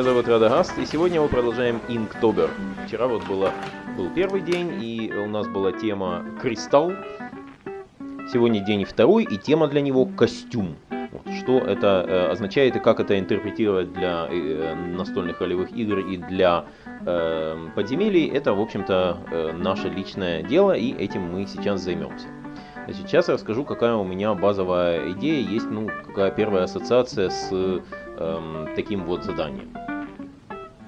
Меня зовут Радагаст, и сегодня мы продолжаем Inktober. Вчера вот было, был первый день, и у нас была тема «Кристалл». Сегодня день второй, и тема для него «Костюм». Вот, что это э, означает и как это интерпретировать для э, настольных ролевых игр и для э, подземелий, это, в общем-то, э, наше личное дело, и этим мы сейчас займемся. Сейчас я расскажу, какая у меня базовая идея, есть ну, какая первая ассоциация с эм, таким вот заданием.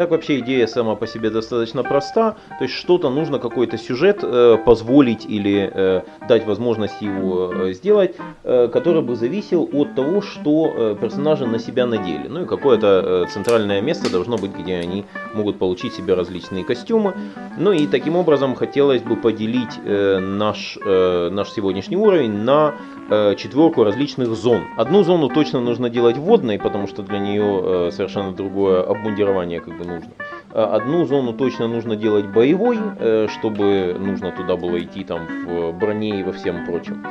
Так вообще идея сама по себе достаточно проста, то есть что-то нужно, какой-то сюжет э, позволить или э, дать возможность его э, сделать, э, который бы зависел от того, что э, персонажи на себя надели. Ну и какое-то э, центральное место должно быть, где они могут получить себе различные костюмы. Ну и таким образом хотелось бы поделить э, наш, э, наш сегодняшний уровень на э, четверку различных зон. Одну зону точно нужно делать водной, потому что для нее э, совершенно другое обмундирование как бы нужно. А одну зону точно нужно делать боевой, э, чтобы нужно туда было идти там в броне и во всем прочем.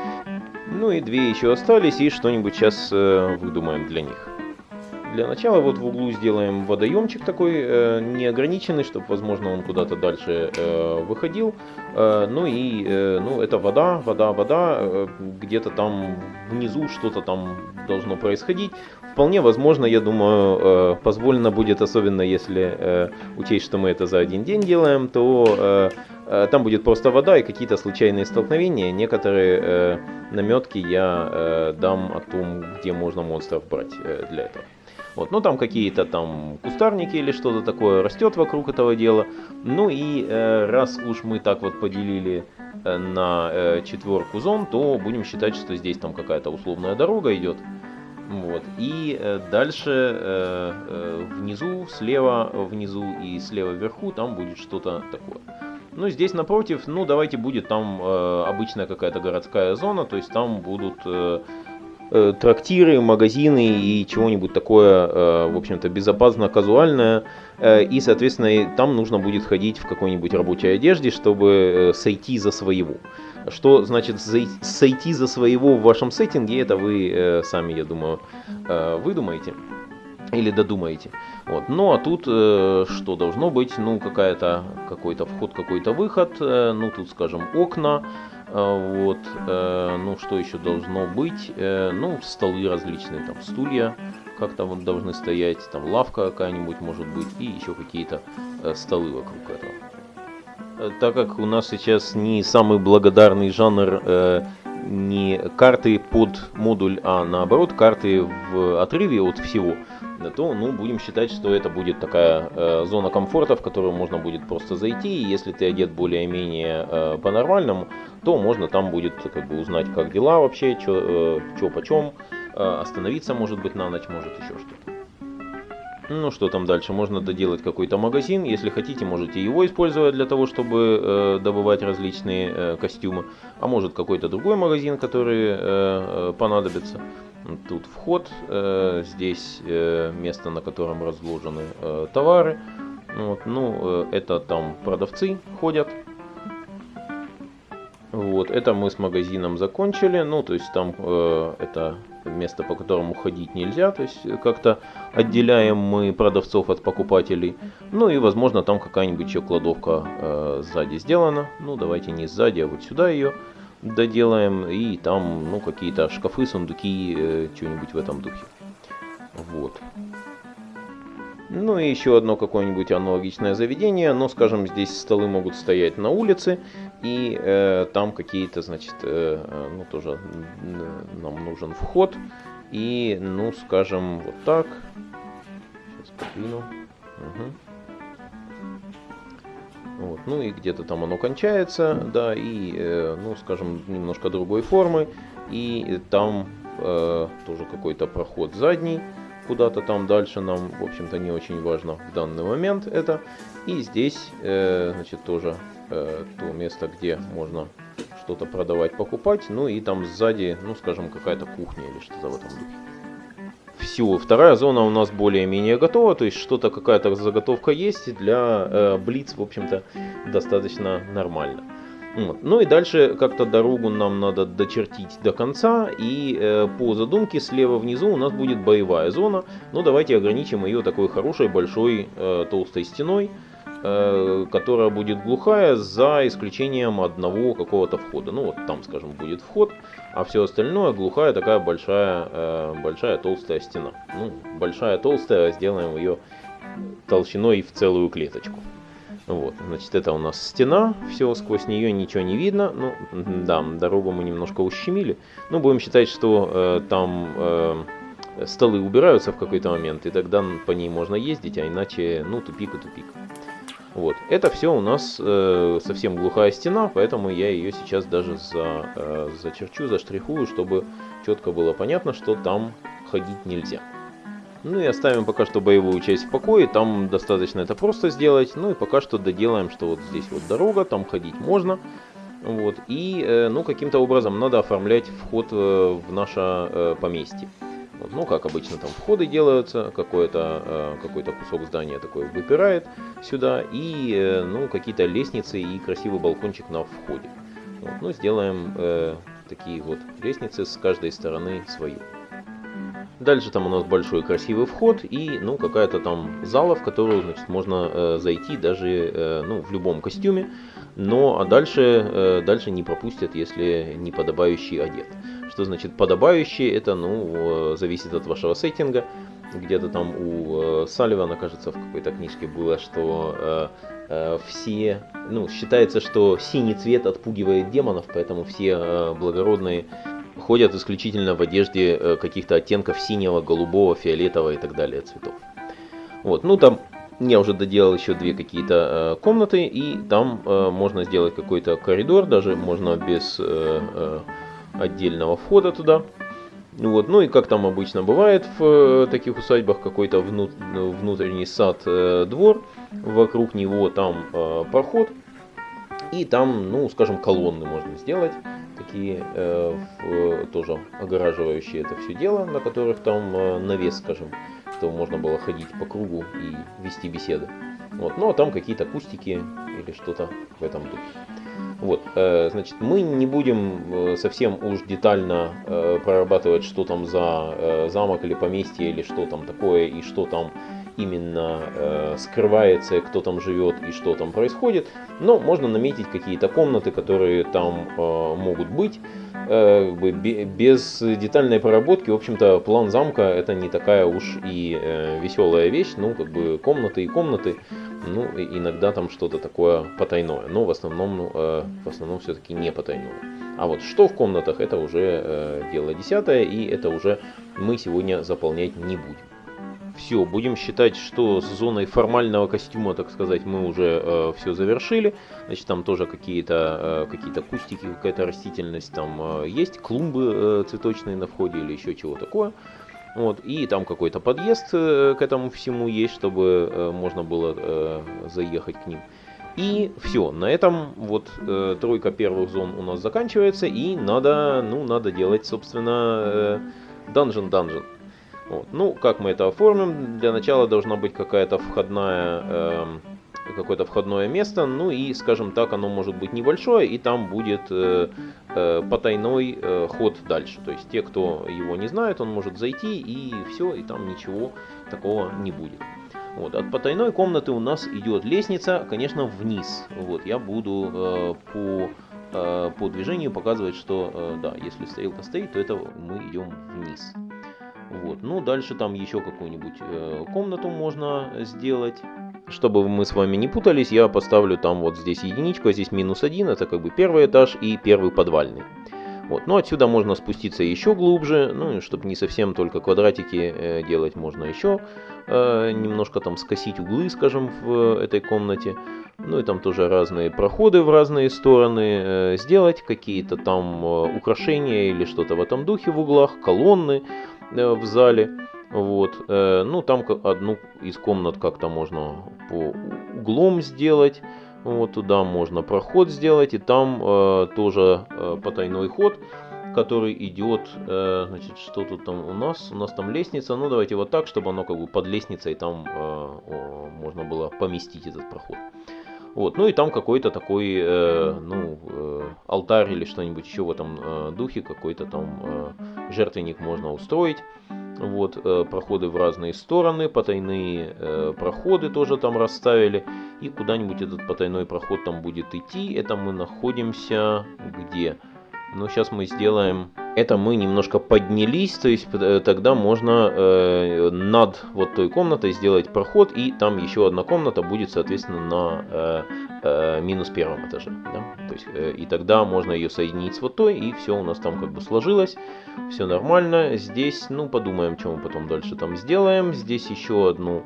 Ну и две еще остались, и что-нибудь сейчас э, выдумаем для них. Для начала вот в углу сделаем водоемчик такой э, неограниченный, чтобы, возможно, он куда-то дальше э, выходил. Э, ну и, э, ну, это вода, вода, вода. Э, Где-то там внизу что-то там должно происходить. Вполне возможно, я думаю, э, позволено будет, особенно если э, учесть, что мы это за один день делаем, то э, э, там будет просто вода и какие-то случайные столкновения. Некоторые э, наметки я э, дам о том, где можно монстров брать э, для этого. Вот, ну там какие-то там кустарники или что-то такое растет вокруг этого дела. Ну и э, раз уж мы так вот поделили э, на э, четверку зон, то будем считать, что здесь там какая-то условная дорога идет. Вот. И э, дальше э, э, внизу, слева внизу и слева вверху там будет что-то такое. Ну, здесь напротив, ну, давайте будет там э, обычная какая-то городская зона, то есть там будут э, трактиры, магазины и чего-нибудь такое, э, в общем-то, безопасно-казуальное. Э, и, соответственно, там нужно будет ходить в какой-нибудь рабочей одежде, чтобы э, сойти за своего. Что значит сойти за своего в вашем сеттинге, это вы э, сами, я думаю, э, выдумаете или додумаете. Вот. Ну а тут э, что должно быть? Ну какая-то какой-то вход, какой-то выход. Э, ну тут, скажем, окна. Э, вот. Э, ну что еще должно быть? Э, ну столы различные, там стулья как-то вот должны стоять, там лавка какая-нибудь может быть и еще какие-то э, столы вокруг этого. Так как у нас сейчас не самый благодарный жанр не карты под модуль, а наоборот карты в отрыве от всего, то ну, будем считать, что это будет такая э, зона комфорта, в которую можно будет просто зайти, и если ты одет более-менее э, по-нормальному, то можно там будет как бы узнать, как дела вообще, что э, почем, э, остановиться может быть на ночь, может еще что-то. Ну что там дальше? Можно доделать какой-то магазин. Если хотите, можете его использовать для того, чтобы э, добывать различные э, костюмы. А может какой-то другой магазин, который э, э, понадобится. Тут вход, э, здесь э, место, на котором разложены э, товары. Вот, ну, это там продавцы ходят. Вот, это мы с магазином закончили. Ну, то есть там это место, по которому ходить нельзя. То есть как-то отделяем мы продавцов от покупателей. Ну и, возможно, там какая-нибудь еще кладовка сзади сделана. Ну, давайте не сзади, а вот сюда ее доделаем. И там, ну, какие-то шкафы, сундуки, э, что-нибудь в этом духе. Вот. Ну и еще одно какое-нибудь аналогичное заведение, но, скажем, здесь столы могут стоять на улице, и э, там какие-то, значит, э, э, ну тоже н- нам нужен вход, и, ну, скажем, вот так. Сейчас подвину. Мгм. Вот, ну и где-то там оно кончается, да, и, э, ну, скажем, немножко другой формы, и там э, тоже какой-то проход задний, куда-то там дальше нам, в общем-то, не очень важно в данный момент это. И здесь, э, значит, тоже э, то место, где можно что-то продавать, покупать. Ну и там сзади, ну, скажем, какая-то кухня или что-то в этом духе. Все, вторая зона у нас более-менее готова, то есть что-то, какая-то заготовка есть, для э, Блиц, в общем-то, достаточно нормально. Вот. Ну и дальше как-то дорогу нам надо дочертить до конца. И э, по задумке слева внизу у нас будет боевая зона. Но давайте ограничим ее такой хорошей большой э, толстой стеной. Э, которая будет глухая за исключением одного какого-то входа. Ну вот там, скажем, будет вход, а все остальное глухая такая большая, э, большая толстая стена. Ну, большая толстая, сделаем ее толщиной в целую клеточку. Вот, значит, это у нас стена, все, сквозь нее ничего не видно. Ну, да, дорогу мы немножко ущемили. Ну, будем считать, что э, там э, столы убираются в какой-то момент, и тогда по ней можно ездить, а иначе, ну, тупик и тупик. Вот. Это все у нас э, совсем глухая стена, поэтому я ее сейчас даже за, э, зачерчу, заштрихую, чтобы четко было понятно, что там ходить нельзя. Ну и оставим пока что боевую часть в покое, там достаточно это просто сделать. Ну и пока что доделаем, что вот здесь вот дорога, там ходить можно. Вот. И э, ну каким-то образом надо оформлять вход э, в наше э, поместье. Ну, как обычно, там входы делаются, какой-то э, какой кусок здания такой выпирает сюда, и, э, ну, какие-то лестницы и красивый балкончик на входе. Вот, ну, сделаем э, такие вот лестницы с каждой стороны свою. Дальше там у нас большой красивый вход и, ну, какая-то там зала, в которую, значит, можно э, зайти даже, э, ну, в любом костюме. Но, а дальше, э, дальше не пропустят, если не подобающий одет. Что значит подобающий? Это, ну, зависит от вашего сеттинга. Где-то там у э, Салливана, кажется, в какой-то книжке было, что э, э, все, ну, считается, что синий цвет отпугивает демонов, поэтому все э, благородные ходят исключительно в одежде э, каких-то оттенков синего, голубого, фиолетового и так далее цветов. Вот, ну там я уже доделал еще две какие-то э, комнаты, и там э, можно сделать какой-то коридор, даже можно без э, э, отдельного входа туда. Вот. Ну и как там обычно бывает в э, таких усадьбах, какой-то внут, внутренний сад, э, двор, вокруг него там э, проход, и там, ну, скажем, колонны можно сделать, такие э, в, тоже огораживающие это все дело, на которых там э, навес, скажем, чтобы можно было ходить по кругу и вести беседы. Вот. Ну а там какие-то кустики или что-то в этом духе. Вот, э, значит, мы не будем э, совсем уж детально э, прорабатывать, что там за замок или поместье, или что там такое, и что там именно скрывается, кто там живет и что там происходит. Но можно наметить какие-то комнаты, которые там могут быть. Без детальной проработки, в общем-то, план замка это не такая уж и веселая вещь. Ну, как бы комнаты и комнаты ну, иногда там что-то такое потайное, но в основном, э, в основном все-таки не потайное. А вот что в комнатах, это уже э, дело десятое, и это уже мы сегодня заполнять не будем. Все, будем считать, что с зоной формального костюма, так сказать, мы уже э, все завершили. Значит, там тоже какие-то э, какие кустики, какая-то растительность там э, есть, клумбы э, цветочные на входе или еще чего такое. Вот, и там какой-то подъезд э, к этому всему есть, чтобы э, можно было э, заехать к ним. И все, на этом вот э, тройка первых зон у нас заканчивается, и надо, ну, надо делать, собственно, данжен-данжен. Вот. Ну, как мы это оформим? Для начала должна быть какая-то входная... Э, какое-то входное место, ну и, скажем так, оно может быть небольшое, и там будет э, э, потайной э, ход дальше. То есть те, кто его не знает, он может зайти и все, и там ничего такого не будет. Вот, от потайной комнаты у нас идет лестница, конечно, вниз. Вот, я буду э, по, э, по движению показывать, что э, да, если стрелка стоит, то это мы идем вниз. Вот, ну дальше там еще какую-нибудь э, комнату можно сделать. Чтобы мы с вами не путались, я поставлю там вот здесь единичку, а здесь минус один. Это как бы первый этаж и первый подвальный. Вот. Но отсюда можно спуститься еще глубже, ну, чтобы не совсем только квадратики э, делать, можно еще э, немножко там скосить углы, скажем, в этой комнате. Ну и там тоже разные проходы в разные стороны э, сделать, какие-то там э, украшения или что-то в этом духе в углах, колонны э, в зале. Вот, э, ну там одну из комнат как-то можно по углом сделать. Вот туда можно проход сделать, и там э, тоже э, потайной ход, который идет, э, значит, что тут там у нас? У нас там лестница, ну давайте вот так, чтобы оно как бы под лестницей там э, о, можно было поместить этот проход. Вот, ну и там какой-то такой, э, ну, э, алтарь или что-нибудь еще в этом э, духе, какой-то там э, жертвенник можно устроить. Вот, э, проходы в разные стороны, потайные э, проходы тоже там расставили. И куда-нибудь этот потайной проход там будет идти. Это мы находимся где? Ну, сейчас мы сделаем это мы немножко поднялись, то есть э, тогда можно э, над вот той комнатой сделать проход, и там еще одна комната будет, соответственно, на э, минус первом этаже. Да? То есть, э, и тогда можно ее соединить с вот той, и все у нас там как бы сложилось, все нормально. Здесь, ну, подумаем, что мы потом дальше там сделаем. Здесь еще одну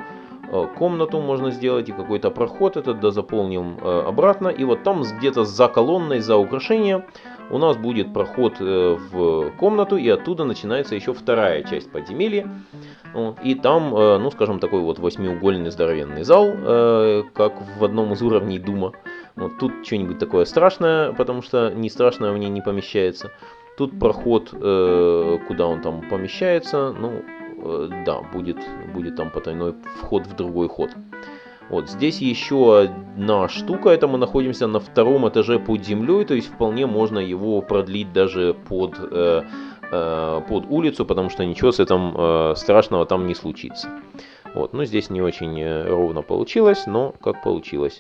э, комнату можно сделать и какой-то проход этот да заполним э, обратно. И вот там где-то за колонной, за украшением у нас будет проход э, в комнату, и оттуда начинается еще вторая часть подземелья. И там, э, ну скажем, такой вот восьмиугольный здоровенный зал, э, как в одном из уровней Дума. Вот тут что-нибудь такое страшное, потому что не страшное мне не помещается. Тут проход, куда он там помещается, ну да, будет, будет там потайной вход в другой ход. Вот здесь еще одна штука, это мы находимся на втором этаже под землей, то есть вполне можно его продлить даже под, э, э, под улицу, потому что ничего с этим э, страшного там не случится. Вот, ну здесь не очень э, ровно получилось, но как получилось.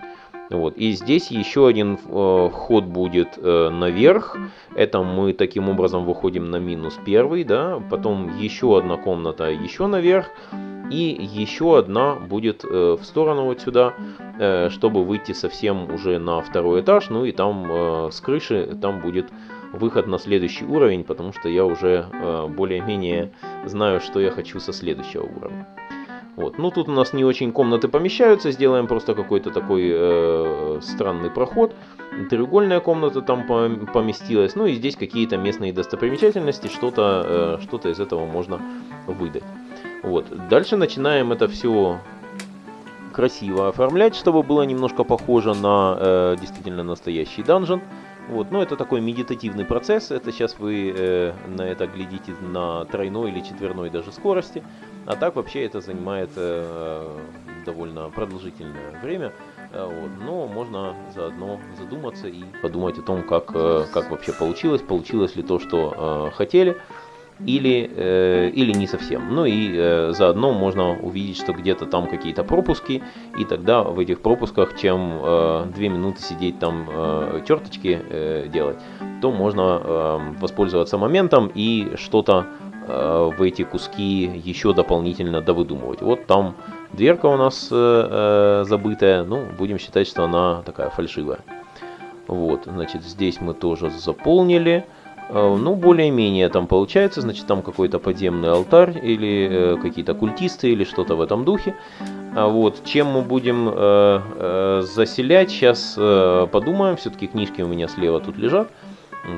Вот. И здесь еще один э, ход будет э, наверх. Это мы таким образом выходим на минус первый, да. Потом еще одна комната еще наверх. И еще одна будет э, в сторону вот сюда, э, чтобы выйти совсем уже на второй этаж. Ну и там э, с крыши там будет выход на следующий уровень, потому что я уже э, более-менее знаю, что я хочу со следующего уровня. Вот. Ну тут у нас не очень комнаты помещаются, сделаем просто какой-то такой э, странный проход. Треугольная комната там поместилась, ну и здесь какие-то местные достопримечательности, что-то э, что из этого можно выдать. Вот. Дальше начинаем это все красиво оформлять, чтобы было немножко похоже на э, действительно настоящий данжен. Вот, но это такой медитативный процесс. Это сейчас вы э, на это глядите на тройной или четверной даже скорости. А так вообще это занимает э, довольно продолжительное время. Э, вот, но можно заодно задуматься и подумать о том, как, э, как вообще получилось, получилось ли то, что э, хотели или, э, или не совсем. Ну и э, заодно можно увидеть, что где-то там какие-то пропуски, и тогда в этих пропусках, чем э, 2 минуты сидеть там э, черточки э, делать, то можно э, воспользоваться моментом и что-то э, в эти куски еще дополнительно довыдумывать. Вот там дверка у нас э, э, забытая, ну будем считать, что она такая фальшивая. Вот, значит, здесь мы тоже заполнили. Э, ну, более-менее там получается, значит, там какой-то подземный алтарь или э, какие-то культисты или что-то в этом духе. А вот, чем мы будем э, э, заселять, сейчас э, подумаем, все-таки книжки у меня слева тут лежат,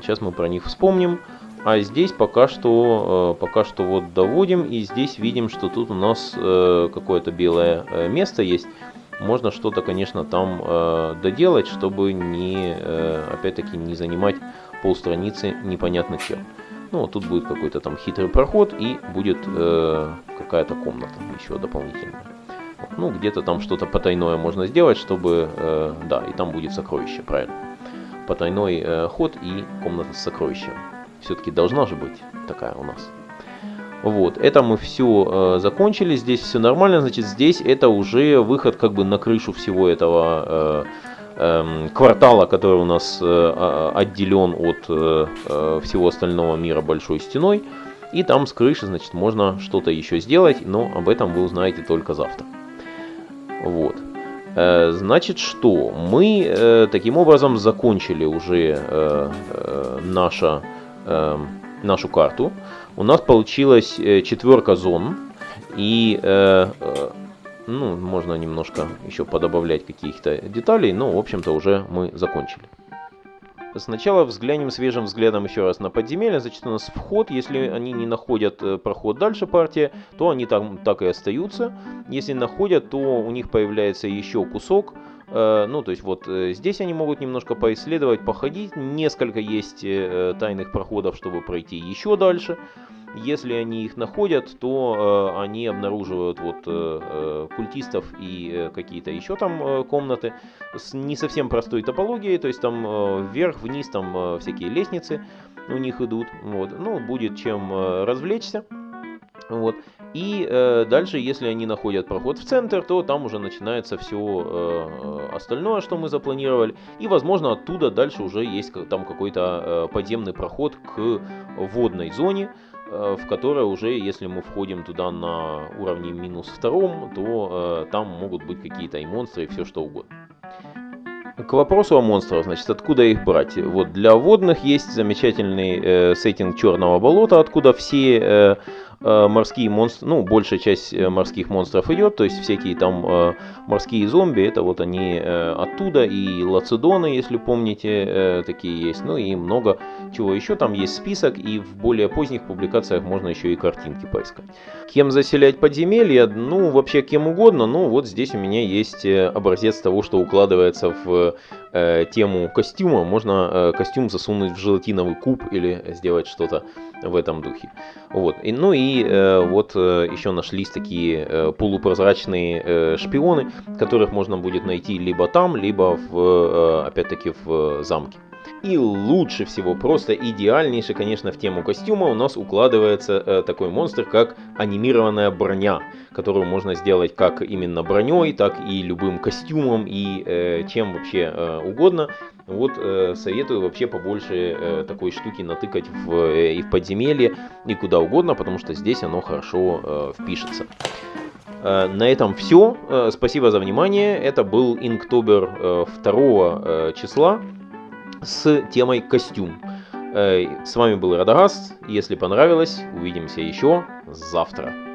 сейчас мы про них вспомним. А здесь пока что, э, пока что вот доводим, и здесь видим, что тут у нас э, какое-то белое э, место есть. Можно что-то, конечно, там э, доделать, чтобы не, э, опять-таки, не занимать полстраницы непонятно чем. Ну, вот тут будет какой-то там хитрый проход и будет э, какая-то комната еще дополнительная. Ну, где-то там что-то потайное можно сделать, чтобы... Э, да, и там будет сокровище, правильно. Потайной э, ход и комната с сокровищем. Все-таки должна же быть такая у нас. Вот, это мы все э, закончили, здесь все нормально, значит, здесь это уже выход как бы на крышу всего этого э, квартала, который у нас э, отделен от э, э, всего остального мира большой стеной. И там с крыши, значит, можно что-то еще сделать, но об этом вы узнаете только завтра. Вот. Значит, что? Мы таким образом закончили уже наша, эм, нашу карту. У нас получилась четверка зон. И ну, можно немножко еще подобавлять каких-то деталей, но, в общем-то, уже мы закончили. Сначала взглянем свежим взглядом еще раз на подземелье. Значит, у нас вход, если они не находят э, проход дальше партии, то они там так и остаются. Если находят, то у них появляется еще кусок. Э, ну, то есть вот э, здесь они могут немножко поисследовать, походить. Несколько есть тайных проходов, чтобы пройти еще дальше. Если они их находят, то э, они обнаруживают вот э, э культистов и э, какие-то еще там э, комнаты с не совсем простой топологией, то есть там э, вверх, вниз, там э, всякие лестницы у них идут. Вот. Ну, будет чем э, развлечься. Вот. И э, дальше, если они находят проход в центр, то там уже начинается все э, остальное, что мы запланировали. И, возможно, оттуда дальше уже есть там какой-то э, подземный проход к водной зоне, э, в которой уже, если мы входим туда на уровне минус втором, то э, там могут быть какие-то и монстры, и все что угодно. К вопросу о монстрах, значит, откуда их брать? Вот для водных есть замечательный э, сеттинг Черного болота, откуда все э, Э, морские монстры, ну, большая часть э, морских монстров идет, то есть всякие там э, морские зомби, это вот они оттуда, и лацедоны, если помните, такие есть, ну и много чего еще, там есть список, и в более поздних публикациях можно еще и картинки поискать. Кем заселять подземелья? Ну, вообще кем угодно, ну, вот здесь у меня есть образец того, что укладывается в э, тему костюма, можно э, костюм засунуть в желатиновый куб или сделать что-то в этом духе. Вот. И, ну и э, вот э, еще нашлись такие э, полупрозрачные э, шпионы, которых можно будет найти либо там, либо в, э, опять-таки в замке. И лучше всего, просто идеальнейший, конечно, в тему костюма у нас укладывается э, такой монстр, как анимированная броня, которую можно сделать как именно броней, так и любым костюмом и э, чем вообще э, угодно. Вот э, советую вообще побольше э, такой штуки натыкать в, э, и в подземелье, и куда угодно, потому что здесь оно хорошо э, впишется. Э, на этом все. Э, спасибо за внимание. Это был Инктобер 2 числа с темой костюм. Э, с вами был Радагаст. Если понравилось, увидимся еще завтра.